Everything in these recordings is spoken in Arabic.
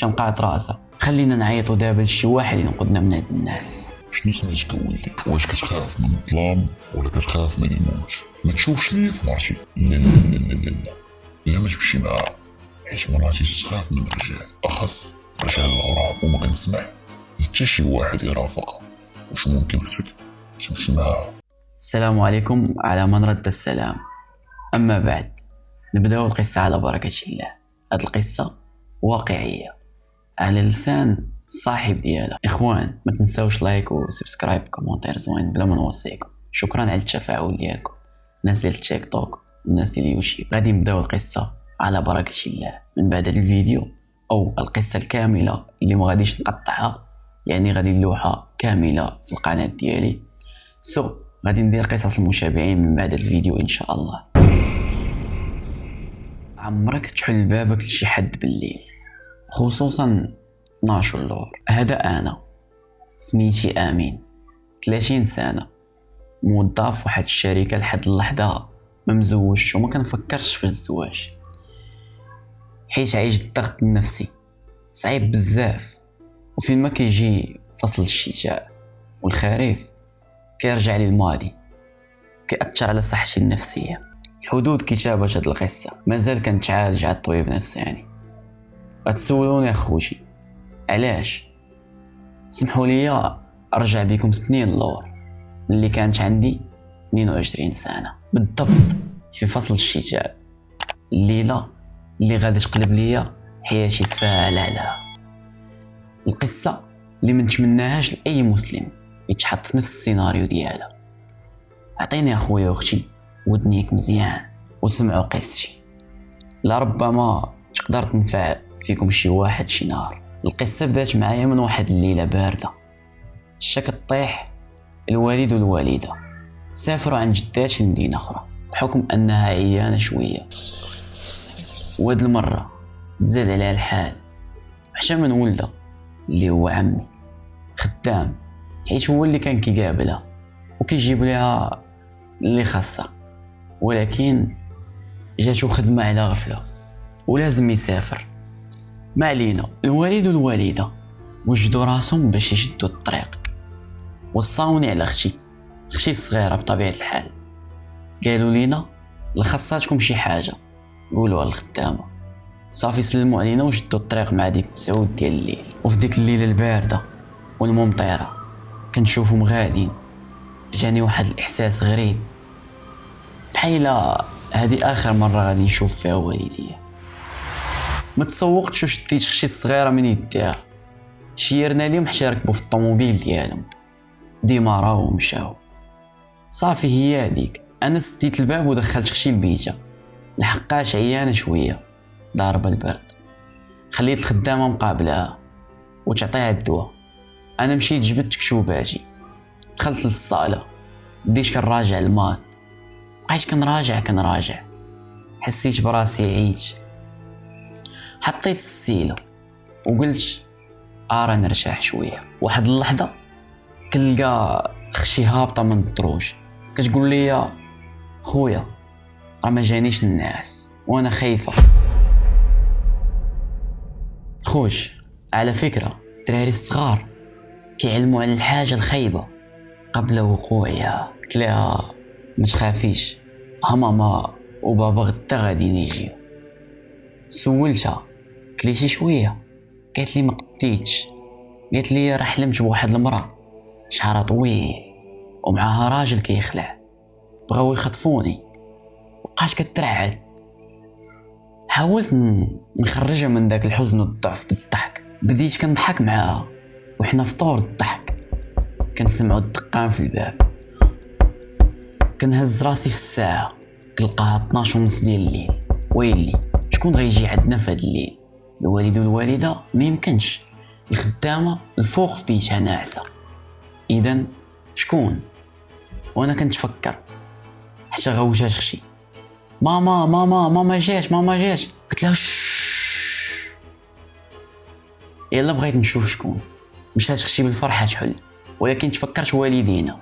شنقعت راسها. خلينا نعيطو دابا لشي واحد ينقذنا من هاد الناس. شنو سميتك ولدي واش كتخاف من الظلام ولا كتخاف من الموت؟ ما تشوفش ليا في مرتي لا لا لا لا لا لا. لا ما تمشي معاها. حيت مراتي تخاف من الرجال. أخص رجال الغراب وما كنسمع. حتى شي واحد يرافقها. واش ممكن أختك تمشي معاها. السلام عليكم. على من رد السلام؟ أما بعد نبدأو القصة على بركة الله. هاد القصة واقعية. على لسان الصاحب ديالها. إخوان ما تنساوش like و subscribe commentaire زوين بلا ما نوصيكم. شكرا على التفاعل ديالكم. الناس ديال التيك توك والناس ديال اليوتيوب غادي نبداو القصة على بركة الله. من بعد الفيديو أو القصة الكاملة اللي ما غاديش نقطعها يعني غادي نلوحها كاملة في القناة ديالي. so so, غادي ندير قصص المشابهين من بعد الفيديو إن شاء الله. عمرك تحل بابك لشي حد بالليل؟ خصوصا 12 اللور هذا أنا سميتي آمين. 30 سنة. موظف واحد الشركة لحد اللحظة ما مزوجش وما كنفكرش في الزواج. حيت عايش الضغط النفسي. صعيب بزاف. وفين ما كيجي فصل الشتاء والخريف كيرجع لي الماضي. كيأثر على صحتي النفسية. حدود كتابة هاد القصة. مازال كنتعالج عند الطبيب نفساني غتسولوني أخوتي. علاش؟ سمحوا لي أرجع بكم سنين لور ملي كانت عندي 22 سنة. بالضبط. في فصل الشتاء. الليلة اللي غادي تقلب ليا حياتي سفاها على القصة اللي منتمناهاش لأي مسلم يتحط في نفس السيناريو ديالها. عطيني أخويا وأختي ودنيك مزيان وسمعوا قصتي. لربما تقدر تنفع فيكم شي واحد شي نهار. القصة بدات معايا من واحد الليلة باردة. الشا كطيح الوالد والوالدة سافروا عن جدات لمدينة أخرى. بحكم أنها عيانة شوية. وهاد المرة تزاد عليها الحال. حتى من ولدها اللي هو عمي. خدام. حيت هو اللي كان كيقابلها. وكيجيب لها اللي خاصها. ولكن جاتو خدمة على غفلة. ولازم يسافر. ما علينا الوالد والوالدة وجدوا راسهم باش يشدوا الطريق. وصاوني على أختي أختي الصغيرة بطبيعة الحال. قالوا لينا لخصاتكم شي حاجة. قولوها للخدامة. صافي سلموا علينا وشدوا الطريق مع ديك تسعود ديال الليل. وفي ديك الليلة الباردة والممطرة كنشوفهم غاديين. جاني واحد الإحساس غريب. بحال هادي آخر مرة غادي نشوف فيها والديا. ما تسوقتش وشديت شي صغيرة من يديها. شيرنا ليهم حتى ركبوا في الطوموبيل ديالهم. ديما راهو مشاو. صافي هي هذيك أنا سديت الباب ودخلت خشي البيتة لحقاش عيانة شوية. ضاربة البرد. خليت الخدامة مقابلها. وتعطيها الدواء. أنا مشيت جبت كشوباتي دخلت للصالة. بديت كنراجع المات بقيت كنراجع كنراجع. حسيت براسي عييت. حطيت السيلو وقلت ارى نرتاح شوية. واحد اللحظة كنلقى خشي هابطة من الدروج كتقول لي خويا راه ما جانيش الناس وأنا خايفة. خوش على فكرة الدراري الصغار كيعلموا على الحاجة الخايبة. قبل وقوعها قلت لها ما تخافيش ها ماما وبابا غدا غادي يجيو. سولتها شي شوية. قالت لي ما قديتش قالت لي راه حلمت بواحد المرأة. شعرها طويل ومعاها راجل كيخلع. بغاو يخطفوني. بقات كترعد. حاولت نخرجها من داك الحزن والضعف بالضحك بديت كنضحك معاها. وحنا في طور الضحك. كنسمعو الدقان في الباب. كنهز راسي في الساعة. تلقاها 12 ونص ديال الليل. ويلي شكون غيجي عندنا في هاد الليل؟ الوالد والوالدة ما يمكنش. الخدامة الفوق في بيتها ناعسة. اذا شكون؟ وأنا كنتفكر. حتى غوجات خشي ماما ماما ماما جات ماما جات. قلت لها يلا بغيت نشوف شكون. مشات خشي بالفرحة تحل. ولكن تفكرت والدينا.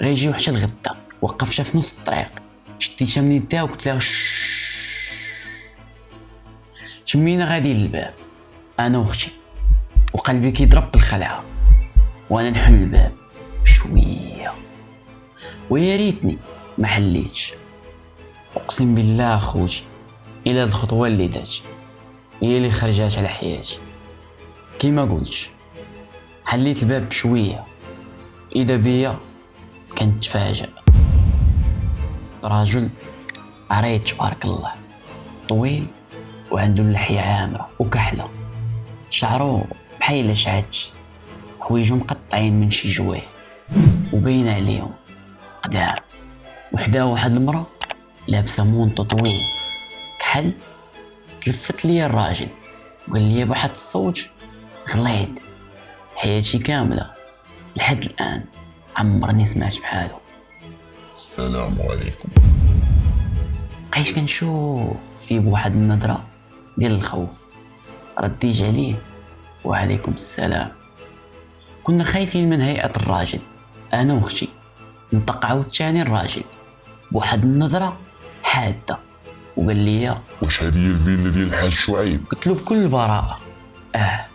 غيجيو حتى الغدا. وقفت في نص الطريق. شديتها من يدها وقلت لها تمينا غادي للباب. أنا واختي وقلبي كيضرب بالخلعه وأنا نحل الباب بشوية. ويا ريتني ما حليتش. أقسم بالله خوتي إلا هاد الخطوة اللي دات هي اللي خرجات على حياتي. كيما قلت حليت الباب بشوية. إذا بيا كنت تفاجأ راجل عريض تبارك الله. طويل. وعنده اللحية عامرة وكحلة. شعرو بحال شعت حوايجو مقطعين من شي جويه وباين عليهم قدام وحداه واحد المرا لابسة مونطو طويل كحل تلفت ليا الراجل وقال لي بواحد الصوت غليظ. حياتي كاملة لحد الآن عمرني سمعت بحالو. السلام عليكم. بقيت كنشوف فيه بواحد النظرة؟ ديال الخوف. رديت عليه وعليكم السلام. كنا خايفين من هيئة الراجل. أنا وأختي. نطق عاوتاني الراجل. بواحد النظرة حادة. وقال لي واش هذه هي الفيلا ديال الحاج شعيب؟ قلت له بكل براءة. آه.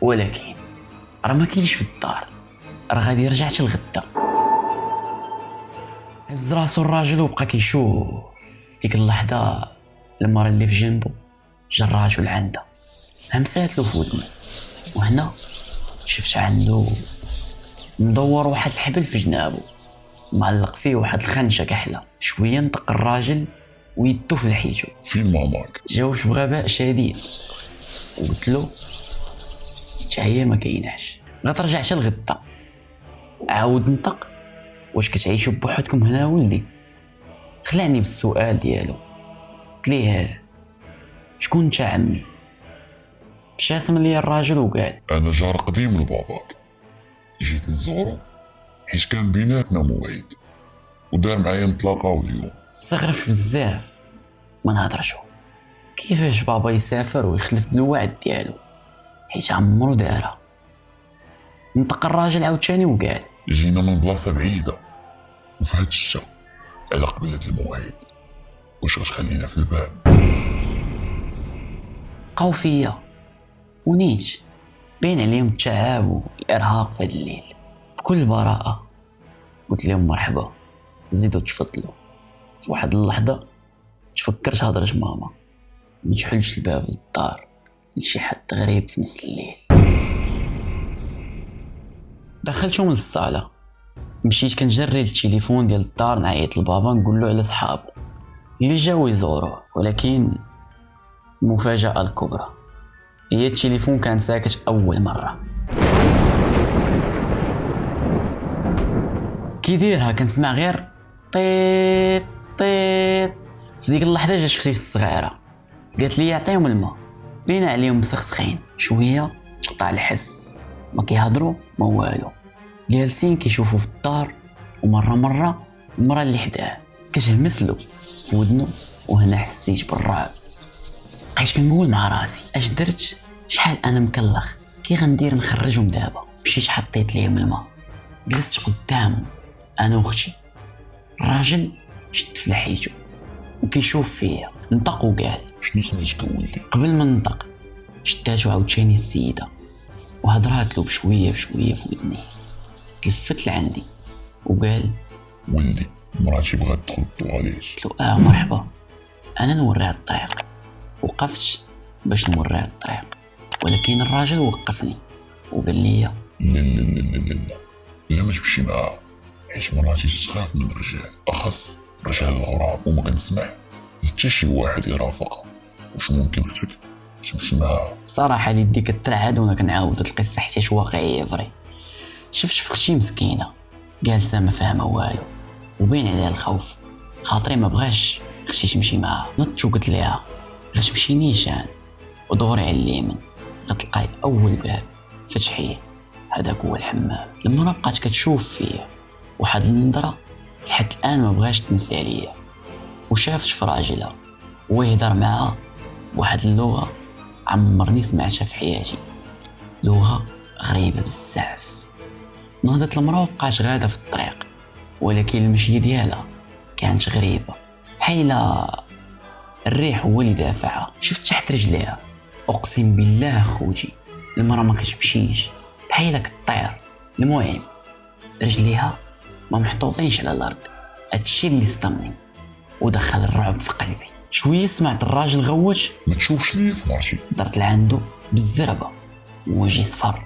ولكن راه ما كاينش في الدار. راه غادي يرجع حتى الغدا. هز راسو الراجل وبقى كيشوف. ديك اللحظة المرة اللي في جنبو. جا الراجل عندها همسات له في وهنا شفت عنده مدور واحد الحبل في جنابو معلق فيه واحد الخنشة كحلة. شوية نطق الراجل ويدو في لحيتو فين ماماك جاوبت بغباء شديد وقلت له هي ما كايناش. غترجع حتى الغدا. عاود نطق. واش كتعيشوا بوحدكم هنا ولدي؟ خلعني بالسؤال ديالو. قلت ليه شكون انت عمي ابتسم لي الراجل وقال أنا جار قديم لباباك. جيت نزورو حيت كان بيناتنا موعد. ودار معايا نتلاقاو اليوم. استغربت بزاف. ما نهضرشو كيفاش بابا يسافر ويخلف بالوعد ديالو؟ حيت عمرو دارها. نطق الراجل عاوتاني وقال جينا من بلاصة بعيدة. وفي هاد الشتا على قبيلة الموعد. واش غتخلينا في الباب بقاو فيا ونيت باين عليهم التعب والإرهاق في هاد الليل. بكل براءة قلت لهم مرحبا زيدوا تفضلوا. في واحد اللحظة تفكرت هضرة ماما. ما تحلش الباب للدار لشي حد غريب في نفس الليل. دخلتهم للصالة. مشيت كنجري التليفون ديال الدار نعيط لبابا نقول له على صحابو اللي جاو يزوروه ولكن المفاجأة الكبرى. هي التليفون كان ساكت أول مرة. كي ديرها كنسمع غير طيط طيط. في ديك اللحظة جات أختي الصغيرة. قالت لي عطيهم الماء. بين عليهم مسخسخين شوية تقطع الحس. ما كيهضروا ما والو. جالسين كيشوفوا في الدار ومرة مرة المرة اللي حداه كتهمس له في ودنو وهنا حسيت بالرعب. بقيت كنقول مع راسي اش درت؟ شحال أنا مكلخ؟ كي غندير نخرجهم دابا. مشيت حطيت ليهم الماء. جلست قدامهم أنا واختي. الراجل شد في لحيته وكيشوف فيا. نطق وقال شنو سميتك ولدي؟ قبل ما ننطق شداتو عاوتاني السيدة. وهضرات له بشوية بشوية في ودني. تلفت لعندي وقال ولدي مراتي بغات تدخل الطواليت قلت له آه مرحبا. أنا نوريها الطريق. وقفت باش نوريها الطريق. ولكن الراجل وقفني وقال لي لا لا لا لا لا لا. لا ما تمشي معاه حيت مراتي تخاف من الرجال. أخص رجال الغراب وما كنسمح حتى شي واحد يرافقها واش ممكن أختك؟ تمشي معاها الصراحة اللي كترعد وأنا كنعاود القصة حيت واقعية vrai شفت في أختي مسكينة. جالسة ما فاهمة والو. وبين عليها الخوف. خاطري ما بغاش أختي تمشي معاها. نضت وقلت ليها غتمشي نيشان ودوري على اليمين. غتلقاي أول باب. فتحيه هذاك هو الحمام. لما بقات كتشوف فيا واحد النظرة لحد الآن ما بغاش تنسى عليا. وشافت في راجلها ويهضر معاها. بواحد اللغة عمرني سمعتها في حياتي. لغة غريبة بزاف. نهضت المرأة وبقات غادة في الطريق. ولكن المشي ديالها كانت غريبة. بحال الريح هو اللي دافعها. شفت تحت رجليها. أقسم بالله خوتي المرا ما كتمشيش. بحال كطير المهم رجليها ما محطوطينش على الأرض. هادشي اللي صدمني. ودخل الرعب في قلبي. شوية سمعت الراجل غوت. ما تشوفش ليه في مرتي درت لعندو بالزربة. وجهي صفر.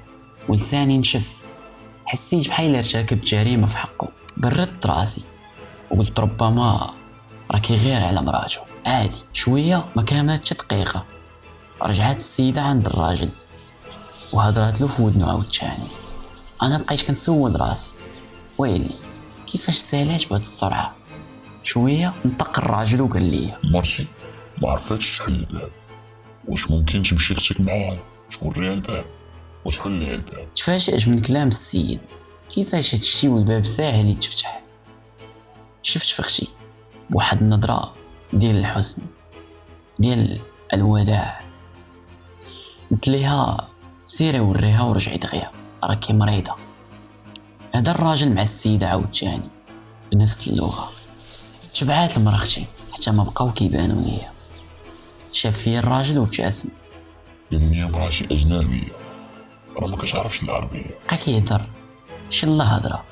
ولساني نشف حسيت بحال ارتكبت جريمة في حقه. بردت راسي. وقلت ربما راكي غير على مراتو عادي شوية ما كاملت دقيقة. رجعت السيدة عند الراجل. وهضرات له في ودنو عاوتاني أنا بقيت كنسول راسي. ويلي كيفاش سالات بهاد السرعه شوية نطق الراجل وقال لي. مرتي ما عرفتش تحل الباب واش ممكن تمشي أختك معاها توريها الباب؟ وتحل ليها الباب؟ تفاجأت من كلام السيد. كيفاش هادشي والباب ساهل يتفتح شفت فختي بواحد النظرة ديال الحزن ديال الوداع. قلت ليها سيري وريها ورجعي دغيا راكي مريضة. هذا الراجل مع السيدة عاوتاني بنفس اللغة. تبعات المرا أختي حتى ما بقاو كيبانو ليا. شاف فيا الراجل وابتسم قال لي مراتي أجنبية. راه ما كتعرفش العربية. بقى كيهضر. شي الله هضرة.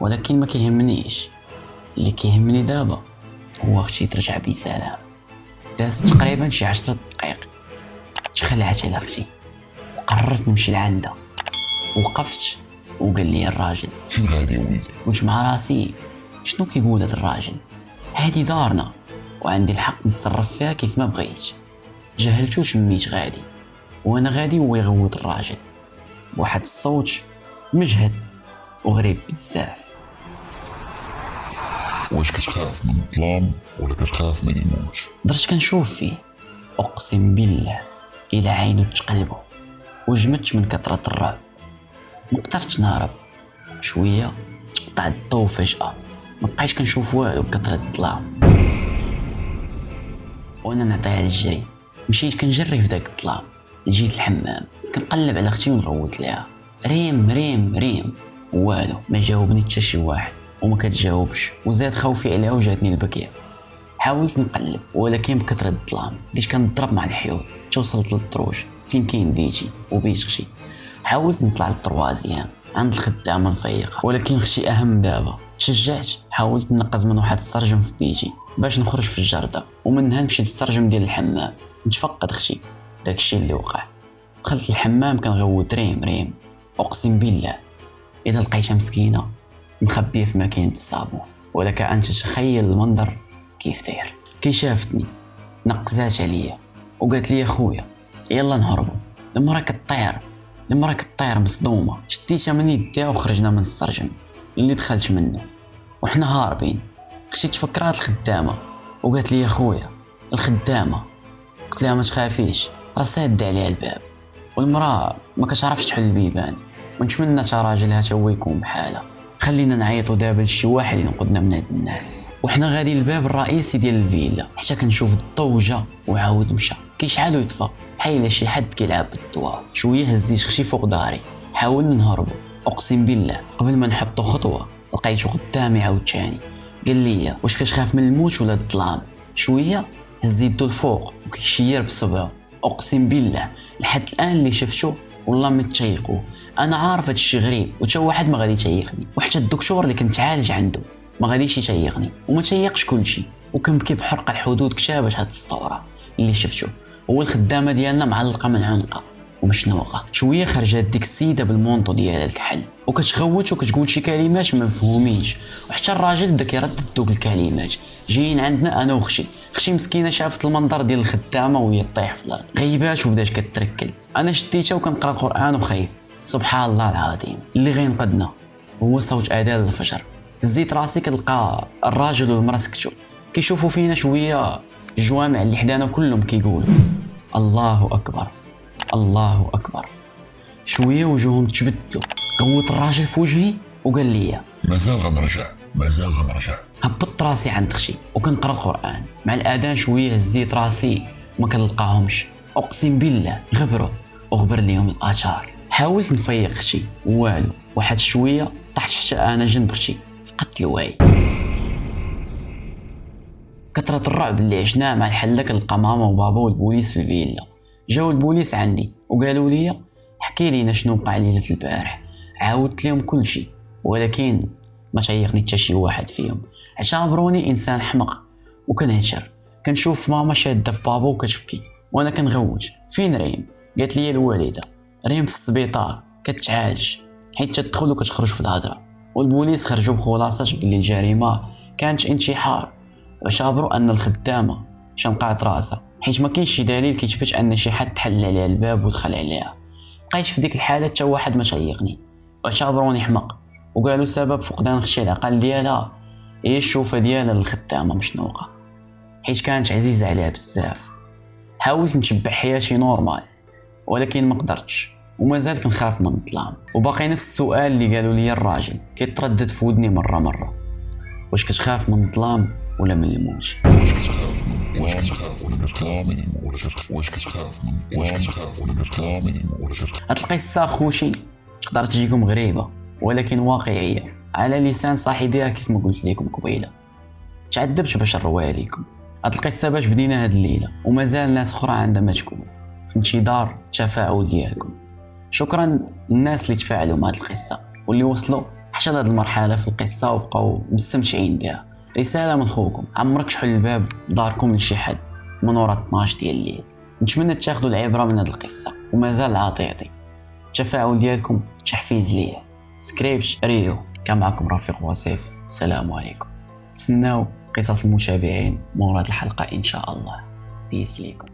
ولكن ما كيهمنيش. اللي كيهمني دابا هو أختي ترجع بسلام دازت تقريبا شي عشرة دقائق تخلعت على أختي وقررت نمشي لعندها وقفت وقال لي الراجل غادي يا ولدي؟ قلت مع راسي؟ شنو كيقول هاد الراجل؟ هادي دارنا. وعندي الحق نتصرف فيها كيف ما بغيت. جهلتو شميت غادي. وأنا غادي هو يغوت الراجل. بواحد الصوت مجهد وغريب بزاف. واش كتخاف من الظلام ولا كتخاف من الموت؟ درت كنشوف فيه أقسم بالله إلى عينو تقلبو وجمدت من كثرة الرعب. مقدرتش نهرب. شوية تقطع الضو فجأة مبقيتش كنشوف والو بكثرة الظلام. وأنا نعطيها الجري مشيت كنجري في داك الظلام. لجيت الحمام. كنقلب على أختي ونغوت ليها. ريم ريم ريم. والو ما جاوبني حتى شي واحد. وما كتجاوبش. وزاد خوفي عليها وجاتني البكية. حاولت نقلب ولكن بكثرة الظلام. بديت كنضرب مع الحيول حتى وصلت للدروج. فين كاين بيتي؟ وبيت أختي حاولت نطلع للطروازيام عند الخدامة نفيقها ولكن أختي أهم دابا. تشجعت حاولت نقز من واحد السرجم في بيتي. باش نخرج في الجردة. ومنها نمشي للسرجم ديال الحمام. نتفقد أختي. داكشي اللي وقع. دخلت الحمام كنغوت ريم ريم. أقسم بالله. إذا لقيتها مسكينة. مخبيه في ماكينه الصابون ولك أن تتخيل المنظر كيف داير. كي شافتني نقزات عليا وقالت لي خويا يلا نهربوا. المرا كطير المرا كطير مصدومة شديتها من يديها وخرجنا من السرجم. اللي دخلت منه وحنا هاربين. أختي تفكرات الخدامة وقالت لي يا خويا الخدامة. قلت لها ما تخافيش راه ساد عليها الباب. والمرأة ما كتعرفش تحل البيبان ونتمنى تا راجلها تا هو يكون بحالها. خلينا نعيطوا دابا لشي واحد ينقذنا من هاد الناس. وحنا غادي للباب الرئيسي ديال الفيلا. حتى كنشوف الضو جا وعاود مشى. كيشعل ويطفى. بحال شي حد كيلعب بالضواء شوية هزيت خشي فوق داري. حاولنا نهربوا أقسم بالله قبل ما نحطوا خطوة لقيتو قدامي عاوتاني. قال لي واش كتخاف من الموت ولا الظلام؟ شوية هز يدو الفوق وكيشير بصبعو. أقسم بالله لحد الآن اللي شفتو والله ما تشيقوا. أنا عارف هادشي غريب وتا واحد ما غادي يتيقني وحتى الدكتور اللي كنت عالج عنده ما غاديش يتيقني وما تيقش كلشي. وكنبكي بحرقة الحدود كتابة هاد السطورة اللي شفتو. هو الخدامة ديالنا معلقة من عنقها. ومشنوقه شوية خرجت ديك السيدة بالمونطو ديالها الكحل وكتغوت وكتقول شي كلمات ما مفهومينش. وحتى الراجل بدا كيردد دوك الكلمات. جايين عندنا أنا واختي أختي مسكينة شافت المنظر ديال الخدامة وهي طيح في الأرض. غيبات وبدات كتركل. أنا شديتها وكنقرأ القرآن وخايف. سبحان الله العظيم. اللي غينقذنا هو صوت اذان الفجر. هزيت راسي كنلقى الراجل والمراه سكتوا كيشوفوا فينا شوية الجوامع اللي حدانا كلهم كيقولوا. الله أكبر. الله أكبر. شوية وجوههم تبدلوا غوت الراجل في وجهي وقال لي مازال غنرجع مازال غنرجع. هبطت راسي عند خشي وكنقرأ القران مع الآذان شوية هزيت راسي ما كنلقاهمش. أقسم بالله غبروا وغبر ليهم الآثار. حاولت نفيق خشي والو. واحد شوية طحت حتى أنا جنب خشي فقدت الوعي. كثرة الرعب اللي عشناه مع الحلاك القمامة وبابا والبوليس في الفيلا. جاو البوليس عندي وقالوا لي حكي لينا شنو وقع ليلة البارح. عاودت لهم كل شيء ولكن ما تعيقني حتى شي واحد فيهم. اعتبروني إنسان حمق وكنهشر. كنشوف ماما شادة في بابا وكتبكي وأنا كنغوت فين ريم؟ قالت لي الوالدة. ريم في السبيطار كتعالج. حيت تدخل وكتخرج في الهضرة. والبوليس خرجوا بخلاصة بلي الجريمة كانت انتحار. واعتبروا أن الخدامة شنقات راسها حيت ما كاينش شي دليل كيثبت أن شي حد تحل عليها الباب ودخل عليها. بقيت في ديك الحالة حتى واحد ما تيقني. واعتبروني حمق وقالوا سبب فقدان خشي العقل ديالها. هي الشوفة ديالها للخدامة مشنوقه حيت كانت عزيزة عليها بزاف. حاولت نتبع حياتي normal ولكن ما قدرتش. ومازال كنخاف من الظلام. وباقي نفس السؤال اللي قالوا لي الراجل كيتردد في ودني مرة مرة. واش كتخاف من الظلام ولا من الموت؟ كتخاف من كتخ- هاد القصة خوشي تقدر تجيكم غريبة ولكن واقعية. على لسان صاحبها كيف ما قلت لكم قبيلة. تعذبت باش نرويها لكم هاد القصة باش بدينا هاد الليلة ومازال ناس أخرى عندها ما تكون في انتظار التفاعل ديالكم. شكرا للناس اللي تفاعلوا مع هاد القصة واللي وصلوا حتى لهاد المرحلة في القصة وبقاو مستمتعين بها. رسالة من خوكم. عمرك تحل الباب داركم لشي حد من ورا 12 ديال الليل؟ نتمنى تاخذوا العبرة من هاد القصة ومازال عاطيتي. التفاعل ديالكم تحفيز ليا. سكريبت ريو كان معكم رفيق وصيف. السلام عليكم. تسناو قصص المتابعين مورا هاد الحلقة إن شاء الله. بيس ليكم.